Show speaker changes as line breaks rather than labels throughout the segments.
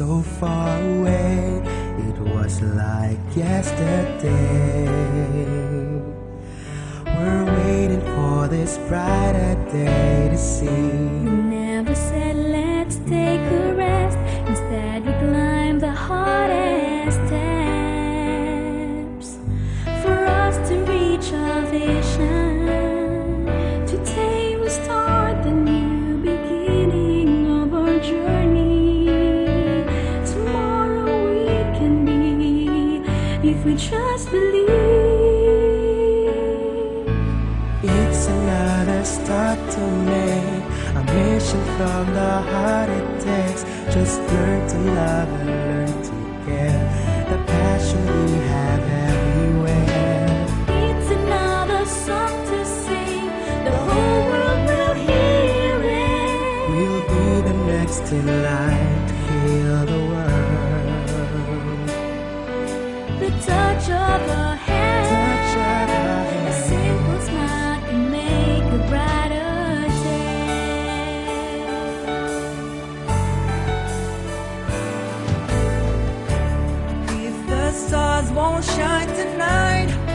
so far away. It was like yesterday. We're waiting for this brighter day to see.
We never said let's take if we just believe.
It's another start to make a mission from the heart it takes. Just learn to love and learn to care. The passion we have everywhere.
It's another song to sing. The whole world will hear it.
We'll be the next in line
won't shine tonight.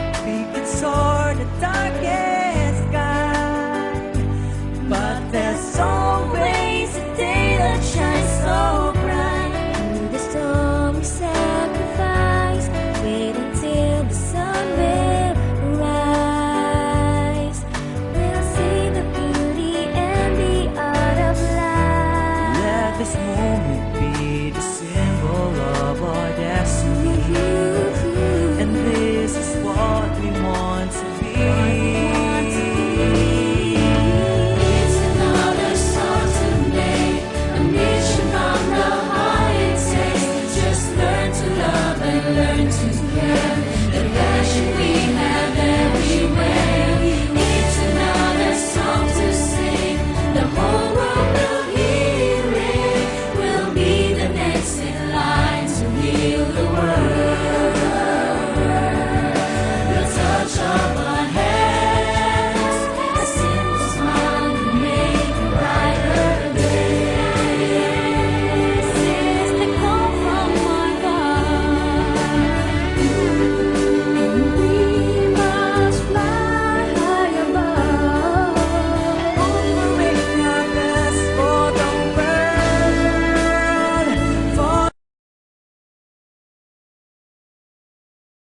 Jesus.